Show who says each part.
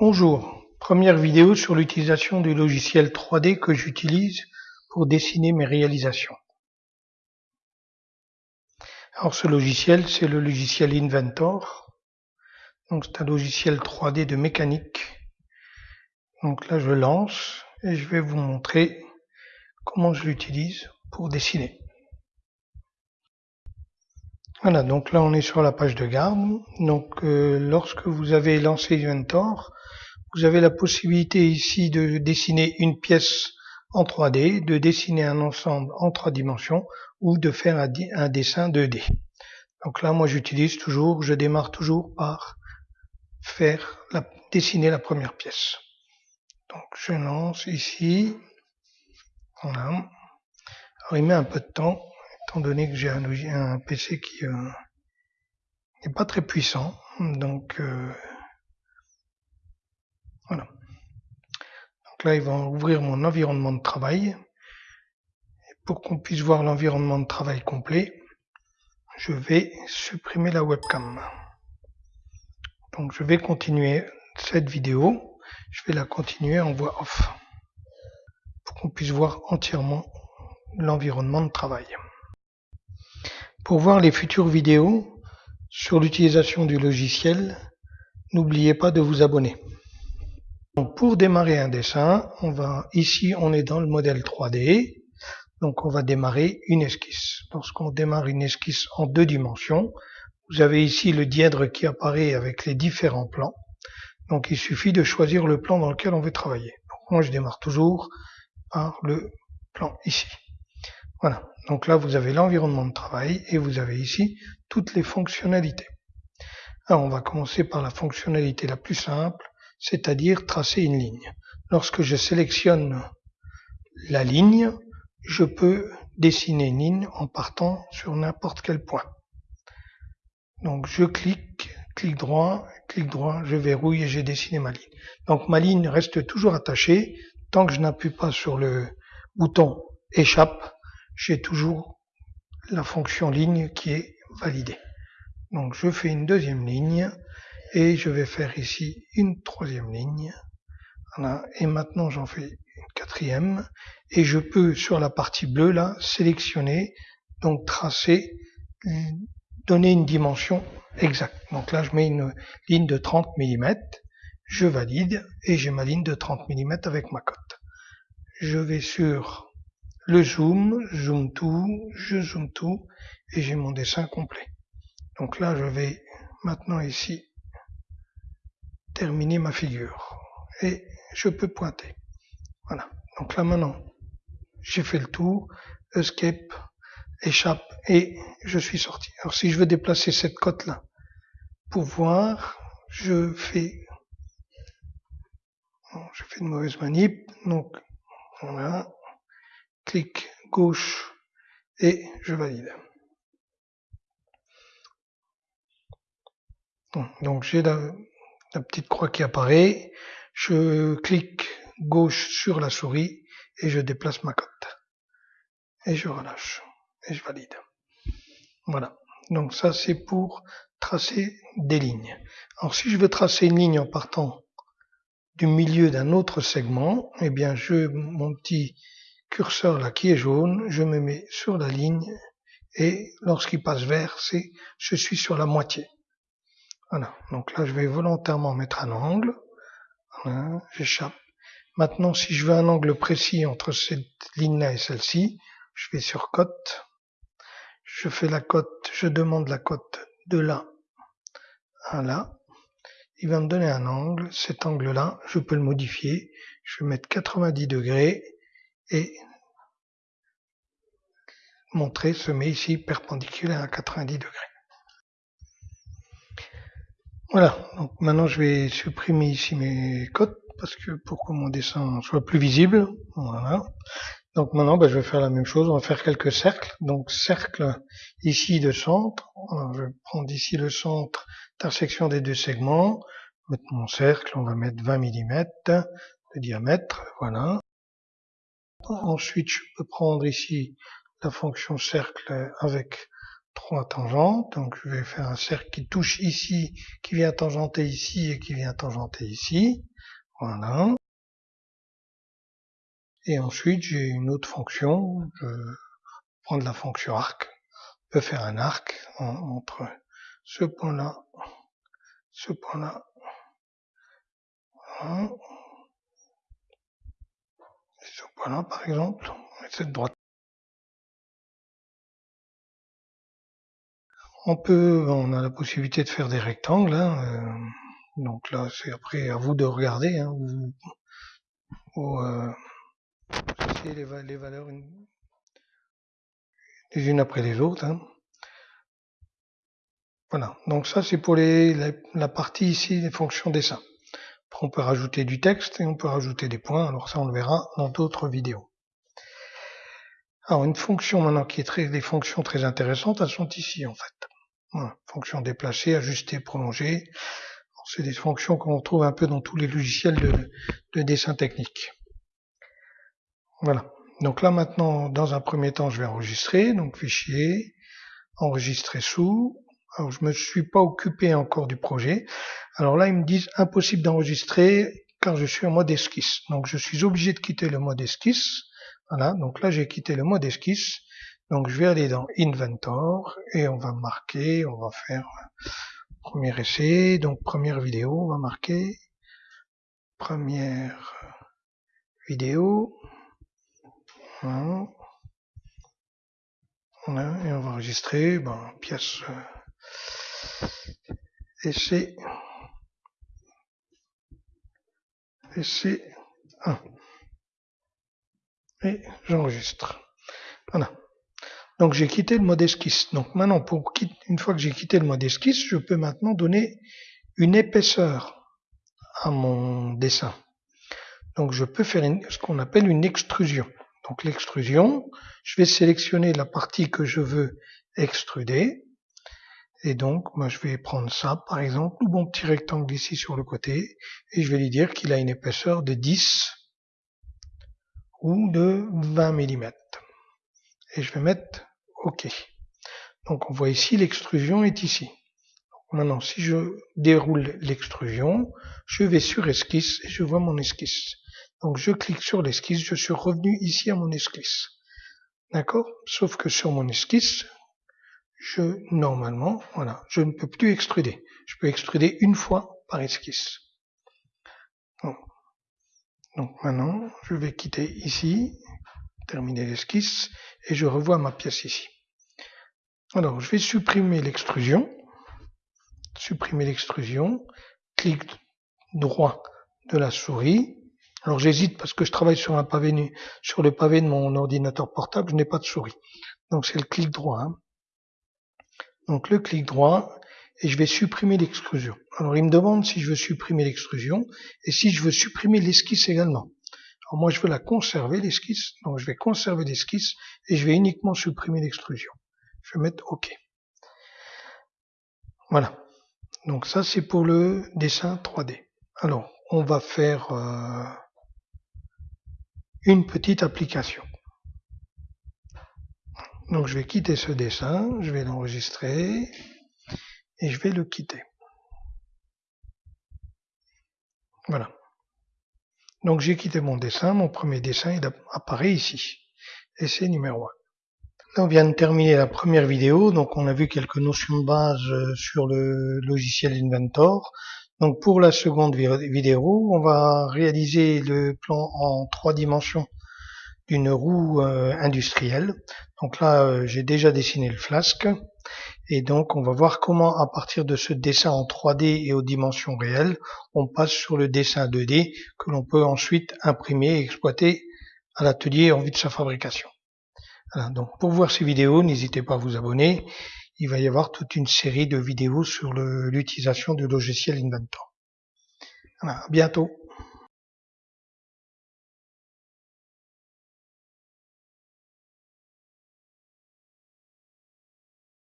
Speaker 1: Bonjour, première vidéo sur l'utilisation du logiciel 3D que j'utilise pour dessiner mes réalisations. Alors ce logiciel, c'est le logiciel Inventor. Donc c'est un logiciel 3D de mécanique. Donc là je lance et je vais vous montrer comment je l'utilise pour dessiner. Voilà, donc là on est sur la page de garde. Donc euh, lorsque vous avez lancé Inventor, vous avez la possibilité ici de dessiner une pièce en 3D, de dessiner un ensemble en trois dimensions ou de faire un, dessin 2D. Donc là, moi j'utilise toujours, je démarre toujours par faire la, dessiner la première pièce. Donc je lance ici. Voilà. Alors il met un peu de temps, étant donné que j'ai un, un, PC qui euh, n'est pas très puissant. Donc euh, Donc là, il va ouvrir mon environnement de travail. Pour qu'on puisse voir l'environnement de travail complet, je vais supprimer la webcam. Donc je vais continuer cette vidéo. Je vais la continuer en voix off. Pour qu'on puisse voir entièrement l'environnement de travail. Pour voir les futures vidéos sur l'utilisation du logiciel, n'oubliez pas de vous abonner pour démarrer un dessin, on va ici on est dans le modèle 3D, donc on va démarrer une esquisse. Lorsqu'on démarre une esquisse en deux dimensions, vous avez ici le dièdre qui apparaît avec les différents plans. Donc il suffit de choisir le plan dans lequel on veut travailler. Donc moi je démarre toujours par le plan ici. Voilà. Donc là vous avez l'environnement de travail et vous avez ici toutes les fonctionnalités. Alors on va commencer par la fonctionnalité la plus simple c'est-à-dire tracer une ligne. Lorsque je sélectionne la ligne, je peux dessiner une ligne en partant sur n'importe quel point. Donc je clique, clic droit, clic droit, je verrouille et j'ai dessiné ma ligne. Donc ma ligne reste toujours attachée. Tant que je n'appuie pas sur le bouton échappe, j'ai toujours la fonction ligne qui est validée. Donc je fais une deuxième ligne et je vais faire ici une troisième ligne. Voilà. Et maintenant j'en fais une quatrième et je peux sur la partie bleue là sélectionner, donc tracer, donner une dimension exacte. Donc là je mets une ligne de 30 mm, je valide et j'ai ma ligne de 30 mm avec ma cote. Je vais sur le zoom, zoom tout, je zoom tout et j'ai mon dessin complet. Donc là je vais maintenant ici terminer ma figure. Et je peux pointer. Voilà. Donc là maintenant, j'ai fait le tour, escape, échappe et je suis sorti. Alors si je veux déplacer cette cote là pour voir, je fais je fais une mauvaise manip, donc voilà, clic gauche et je valide. Donc j'ai la, la petite croix qui apparaît, je clique gauche sur la souris et je déplace ma cote. Et je relâche. Et je valide. Voilà. Donc ça c'est pour tracer des lignes. Alors si je veux tracer une ligne en partant du milieu d'un autre segment, eh bien je mon petit curseur là qui est jaune, je me mets sur la ligne et lorsqu'il passe vert, c'est je suis sur la moitié. Voilà, donc là je vais volontairement mettre un angle. J'échappe. Maintenant, si je veux un angle précis entre cette ligne-là et celle-ci, je vais sur cote. Je fais la cote, je demande la cote de là à là. Il va me donner un angle. Cet angle-là, je peux le modifier. Je vais mettre 90 degrés et montrer ce met ici perpendiculaire à 90 degrés. Voilà, donc maintenant je vais supprimer ici mes cotes parce que pour que mon dessin soit plus visible. Voilà. Donc maintenant ben, je vais faire la même chose, on va faire quelques cercles. Donc cercle ici de centre. je vais prendre ici le centre, intersection des deux segments. Mettre mon cercle, on va mettre 20 mm de diamètre. Voilà. Ensuite je peux prendre ici la fonction cercle avec trois tangentes. Donc je vais faire un cercle qui touche ici, qui vient tangenter ici et qui vient tangenter ici. Voilà. Et ensuite, j'ai une autre fonction. Je prends la fonction arc. Je peux faire un arc entre ce point-là, ce point-là. Ce point-là, par exemple, cette droite. On peut, on a la possibilité de faire des rectangles. Hein, euh, donc là, c'est après à vous de regarder. Hein, euh, les, valeurs les unes après les autres. Hein. Voilà. Donc ça, c'est pour les, la, partie ici des fonctions dessin. On peut rajouter du texte et on peut rajouter des points. Alors ça, on le verra dans d'autres vidéos. Alors une fonction maintenant qui est très, des fonctions très intéressantes, elles sont ici en fait. Voilà, fonction déplacer, ajuster, prolonger. C'est des fonctions qu'on trouve un peu dans tous les logiciels de, dessin technique. Voilà. Donc là maintenant, dans un premier temps, je vais enregistrer. Donc fichier, enregistrer sous. Alors je me suis pas occupé encore du projet. Alors là, ils me disent impossible d'enregistrer car je suis en mode esquisse. Donc je suis obligé de quitter le mode esquisse. Voilà. Donc là, j'ai quitté le mode esquisse. Donc je vais aller dans Inventor et on va marquer, on va faire premier essai, donc première vidéo, on va marquer première vidéo. Voilà. et on va enregistrer pièce euh, essai essai 1 et j'enregistre. Voilà. Donc j'ai quitté le mode esquisse. Donc maintenant, pour une fois que j'ai quitté le mode esquisse, je peux maintenant donner une épaisseur à mon dessin. Donc je peux faire ce qu'on appelle une extrusion. Donc l'extrusion, je vais sélectionner la partie que je veux extruder. Et donc, moi, je vais prendre ça, par exemple, ou mon petit rectangle ici sur le côté, et je vais lui dire qu'il a une épaisseur de 10 ou de 20 mm. Et je vais mettre OK. Donc on voit ici l'extrusion est ici. maintenant, si je déroule l'extrusion, je vais sur esquisse et je vois mon esquisse. Donc je clique sur l'esquisse, je suis revenu ici à mon esquisse. D'accord? Sauf que sur mon esquisse, je, normalement, voilà, je ne peux plus extruder. Je peux extruder une fois par esquisse. Donc maintenant, je vais quitter ici, terminer l'esquisse, et je revois ma pièce ici. Alors, je vais supprimer l'extrusion, supprimer l'extrusion, clic droit de la souris. Alors j'hésite parce que je travaille sur un pavé sur le pavé de mon ordinateur portable, je n'ai pas de souris. Donc c'est le clic droit. Hein. Donc le clic droit, et je vais supprimer l'extrusion. Alors il me demande si je veux supprimer l'extrusion et si je veux supprimer l'esquisse également. Alors moi je veux la conserver l'esquisse, donc je vais conserver l'esquisse et je vais uniquement supprimer l'extrusion. Je vais mettre OK. Voilà. Donc ça c'est pour le dessin 3D. Alors on va faire euh, une petite application. Donc je vais quitter ce dessin, je vais l'enregistrer et je vais le quitter. Voilà. Donc j'ai quitté mon dessin, mon premier dessin apparaît ici. C'est numéro 1. Là on vient de terminer la première vidéo, donc on a vu quelques notions de base euh, sur le logiciel Inventor. Donc pour la seconde vidéo, on va réaliser le plan en trois dimensions d'une roue euh, industrielle. Donc là, euh, j'ai déjà dessiné le flasque. Et donc, on va voir comment, à partir de ce dessin en 3D et aux dimensions réelles, on passe sur le dessin 2D que l'on peut ensuite imprimer et exploiter à l'atelier en vue de sa fabrication. Voilà, donc pour voir ces vidéos, n'hésitez pas à vous abonner. Il va y avoir toute une série de vidéos sur l'utilisation du logiciel Inventor. Voilà, à bientôt.